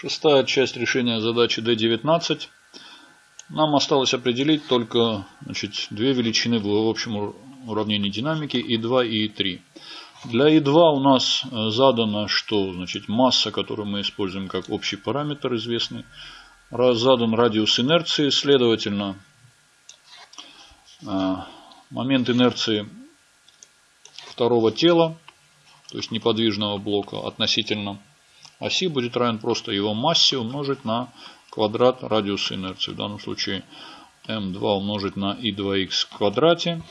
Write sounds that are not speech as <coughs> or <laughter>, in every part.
Шестая часть решения задачи D19. Нам осталось определить только значит, две величины в общем уравнении динамики И2 и И3. Для И2 у нас э, задано, что значит, масса, которую мы используем как общий параметр известный, задан радиус инерции, следовательно, э, момент инерции второго тела, то есть неподвижного блока относительно оси будет равен просто его массе умножить на квадрат радиуса инерции. В данном случае m2 умножить на i2x в квадрате.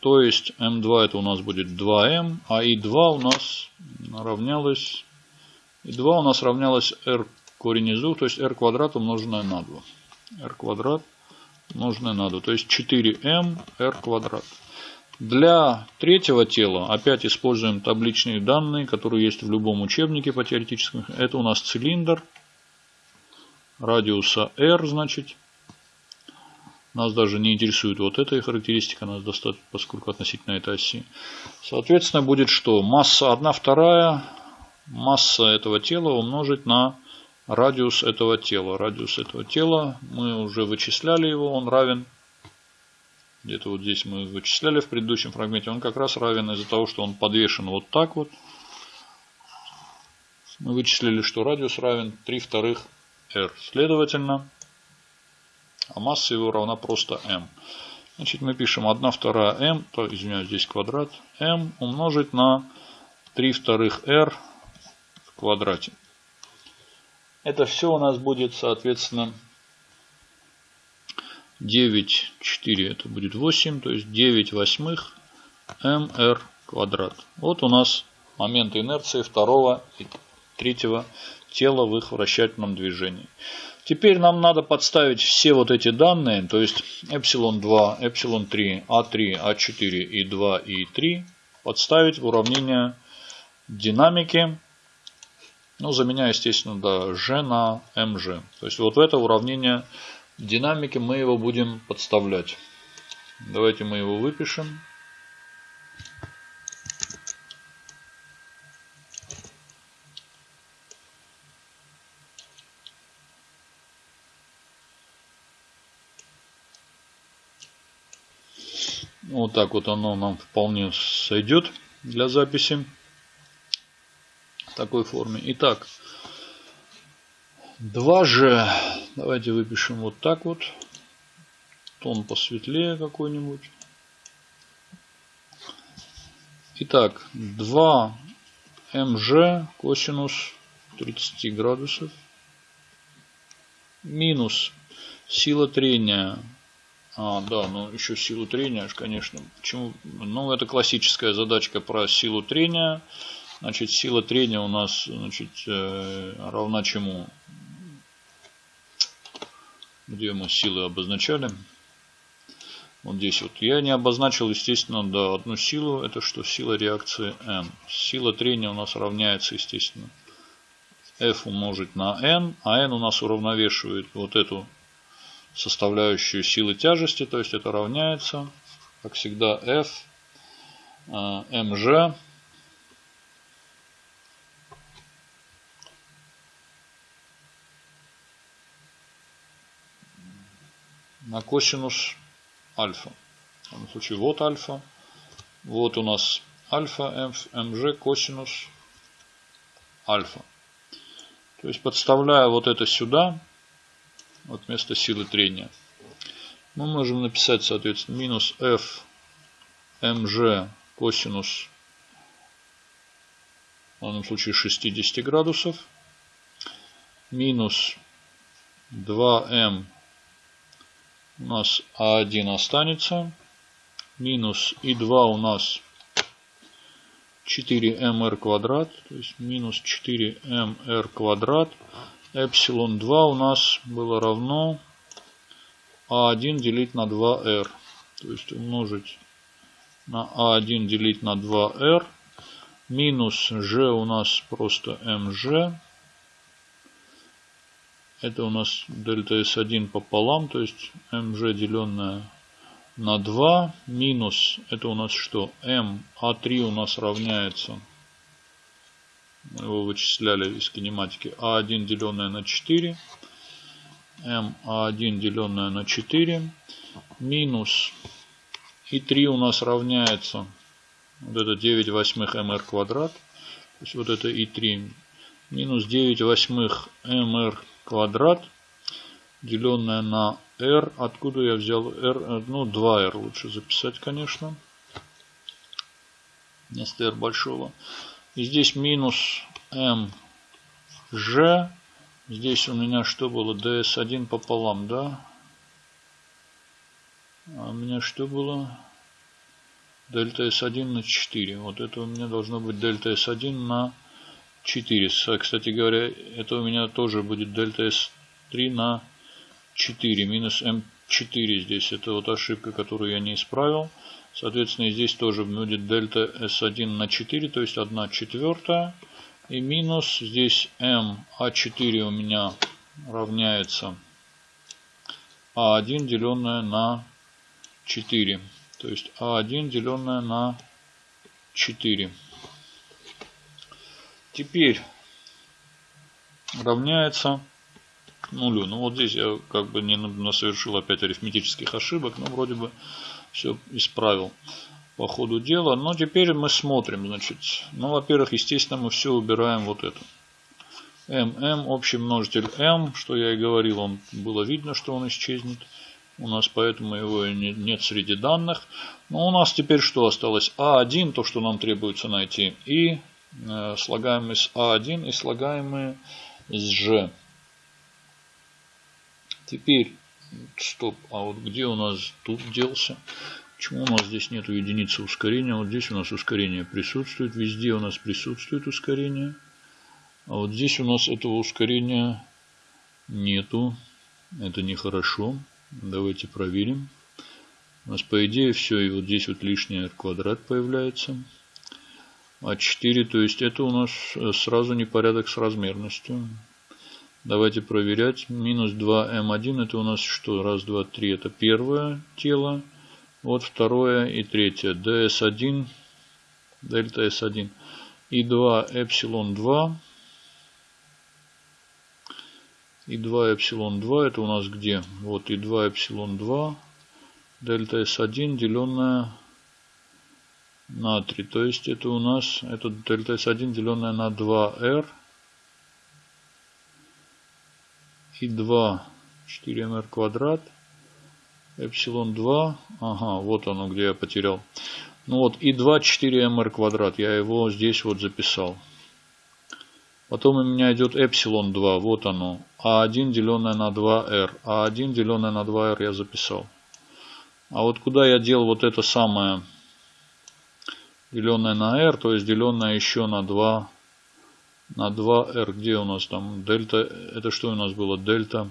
То есть m2 это у нас будет 2m, а i2 у нас равнялось, i2 у нас равнялось r корень из 2, то есть r квадрат умноженное на 2. r квадрат умноженное на 2, то есть 4m r квадрат. Для третьего тела опять используем табличные данные, которые есть в любом учебнике по теоретическому. Это у нас цилиндр радиуса r, значит. Нас даже не интересует вот эта характеристика, нас достаточно, поскольку относительно этой оси. Соответственно, будет что? Масса 1 вторая, масса этого тела умножить на радиус этого тела. Радиус этого тела, мы уже вычисляли его, он равен где-то вот здесь мы вычисляли в предыдущем фрагменте, он как раз равен из-за того, что он подвешен вот так вот. Мы вычислили, что радиус равен 3 вторых r. Следовательно, а масса его равна просто m. Значит, мы пишем 1 вторая m, то, извиняюсь, здесь квадрат, m умножить на 3 вторых r в квадрате. Это все у нас будет, соответственно, 9, 4 это будет 8, то есть 9 восьмых mr квадрат. Вот у нас момент инерции второго и третьего тела в их вращательном движении. Теперь нам надо подставить все вот эти данные, то есть эпсилон 2, эпсилон 3, А3, А4 и 2 и 3, подставить в уравнение динамики, ну, заменяя, естественно, да, G на МЖ. То есть вот в это уравнение динамике мы его будем подставлять. Давайте мы его выпишем. Вот так вот оно нам вполне сойдет для записи в такой форме. Итак, 2G. Давайте выпишем вот так вот. Тон посветлее какой-нибудь. Итак, 2 МЖ косинус 30 градусов минус сила трения. А, да, ну еще силу трения, конечно. Почему? Ну, это классическая задачка про силу трения. Значит, сила трения у нас значит, э, равна чему? Где мы силы обозначали. Вот здесь вот. Я не обозначил, естественно, да, одну силу. Это что? Сила реакции N. Сила трения у нас равняется, естественно, F умножить на N. А N у нас уравновешивает вот эту составляющую силы тяжести. То есть это равняется, как всегда, F mg на косинус альфа. В данном случае вот альфа. Вот у нас альфа mg косинус альфа. То есть подставляя вот это сюда, вот вместо силы трения, мы можем написать, соответственно, минус f mg косинус, в данном случае 60 градусов, минус 2m у нас А1 останется. Минус И2 у нас 4mr квадрат. То есть минус 4mr квадрат. Эпсилон 2 у нас было равно А1 делить на 2r. То есть умножить на А1 делить на 2r. Минус g у нас просто mg это у нас дельта S1 пополам, то есть mg деленное на 2 минус, это у нас что? m, а3 у нас равняется Мы его вычисляли из кинематики. А1 деленное на 4. М А1 деленное на 4. Минус. И 3 у нас равняется. Вот это 9 восьмых МР квадрат. То есть вот это И3. Минус 9 восьмых МР квадрат. Деленное на R. Откуда я взял R? Ну, 2R лучше записать, конечно. Вместо R большого. И здесь минус mg. Здесь у меня что было? ds1 пополам, да? А у меня что было? Дельта S1 на 4. Вот это у меня должно быть дельта S1 на 4. Кстати говоря, это у меня тоже будет дельта S3 на 4. Минус M4 здесь. Это вот ошибка, которую я не исправил. Соответственно, здесь тоже будет дельта S1 на 4, то есть 1 четвертая. И минус здесь m А4 у меня равняется А1 деленное на 4. То есть А1 деленное на 4. Теперь равняется нулю. Ну вот здесь я как бы не совершил опять арифметических ошибок, но вроде бы все исправил по ходу дела. Но теперь мы смотрим, значит, ну, во-первых, естественно, мы все убираем вот это. ММ, общий множитель М, что я и говорил, он было видно, что он исчезнет. У нас поэтому его нет среди данных. Но у нас теперь что осталось? А1, то, что нам требуется найти. И слагаемые с А1 и слагаемые с Ж. Теперь Стоп, а вот где у нас тут делся? Почему у нас здесь нет единицы ускорения? Вот здесь у нас ускорение присутствует. Везде у нас присутствует ускорение. А вот здесь у нас этого ускорения нету. Это нехорошо. Давайте проверим. У нас по идее все. И вот здесь вот лишний r квадрат появляется. А 4, то есть это у нас э, сразу непорядок с размерностью. Давайте проверять. Минус 2М1 это у нас что? Раз, два, три. Это первое тело. Вот второе и третье. ds1, дельта S1. И 2 эпсилон 2. И 2 эпсилон 2 это у нас где? Вот и 2 эпсилон 2. Дельта S1 деленное на 3. То есть это у нас это дельта S1 деленное на 2R и 2 4mr квадрат эпсилон 2 ага вот оно где я потерял. Ну вот и 2 4mr квадрат. Я его здесь вот записал. Потом у меня идет эпсилон 2 вот оно. А1 деленное на 2r а1 деленное на 2r я записал. А вот куда я дел вот это самое деленное на r то есть деленное еще на 2 на 2r. Где у нас там дельта? Это что у нас было? Дельта.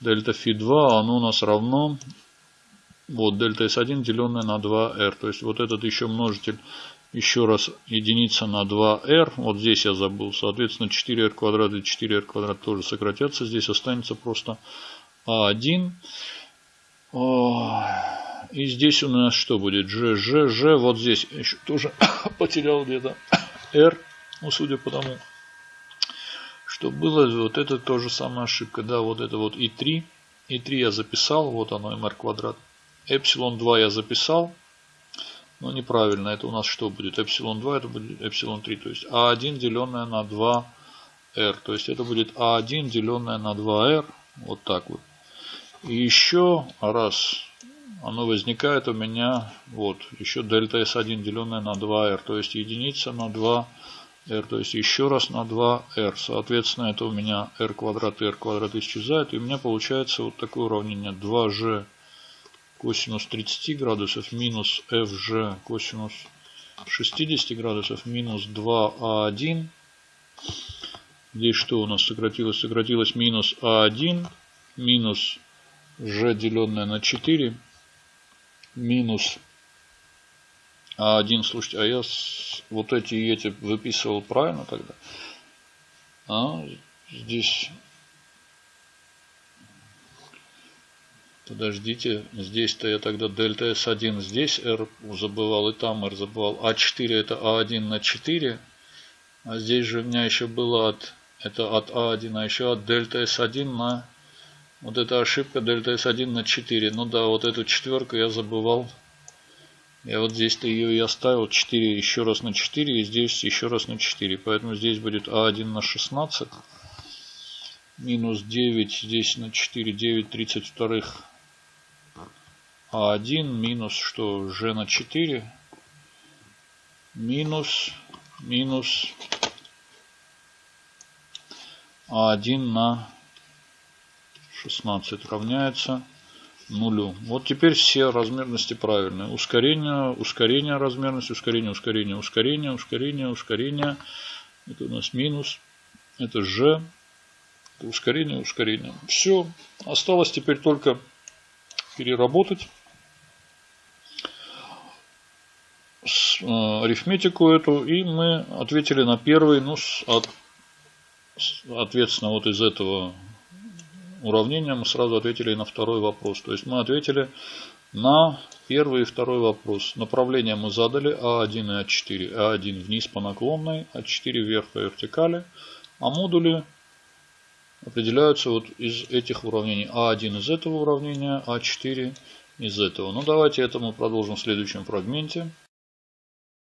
Дельта фи 2, оно у нас равно. Вот дельта s1 деленное на 2r. То есть вот этот еще множитель еще раз единица на 2r. Вот здесь я забыл. Соответственно 4r квадрат и 4r квадрат тоже сократятся. Здесь останется просто а1. И здесь у нас что будет? G, G, G. Вот здесь еще тоже <coughs> потерял где-то <coughs> r. Ну, судя по тому, что было, вот это тоже самая ошибка. Да, вот это вот и3. И3 я записал, вот оно, mr квадрат. Эпсилон 2 я записал, но неправильно. Это у нас что будет? Эпсилон 2 это будет эпсилон 3. То есть А1 деленное на 2R. То есть это будет А1 деленное на 2R. Вот так вот. И еще раз оно возникает у меня вот еще дельта S1 деленное на 2R. То есть единица на 2 r, то есть еще раз на 2r. Соответственно, это у меня r квадрат и r квадрат исчезает. И у меня получается вот такое уравнение 2g косинус 30 градусов минус fg косинус 60 градусов минус 2а1. Здесь что у нас сократилось? Сократилось минус а1 минус g деленное на 4 минус а один, слушайте, а я вот эти эти выписывал правильно тогда? А здесь... Подождите, здесь-то я тогда дельта S1 здесь R забывал и там R забывал. А4 это А1 на 4. А здесь же у меня еще было от, это от А1, а еще от дельта S1 на, вот эта ошибка дельта S1 на 4. Ну да, вот эту четверку я забывал. Я вот здесь-то ее и оставил 4 еще раз на 4 и здесь еще раз на 4. Поэтому здесь будет А1 на 16. Минус 9 здесь на 4, 9 32 А1 минус что? Ж на 4 минус минус А1 на 16 равняется нулю. Вот теперь все размерности правильные. Ускорение, ускорение размерности, ускорение, ускорение, ускорение, ускорение, ускорение. Это у нас минус. Это G. Это ускорение, ускорение. Все. Осталось теперь только переработать э, арифметику эту. И мы ответили на первый, ну, от, соответственно, вот из этого уравнения мы сразу ответили на второй вопрос. То есть мы ответили на первый и второй вопрос. Направление мы задали А1 и А4. А1 вниз по наклонной, А4 вверх по вертикали. А модули определяются вот из этих уравнений. А1 из этого уравнения, А4 из этого. Ну давайте это мы продолжим в следующем фрагменте.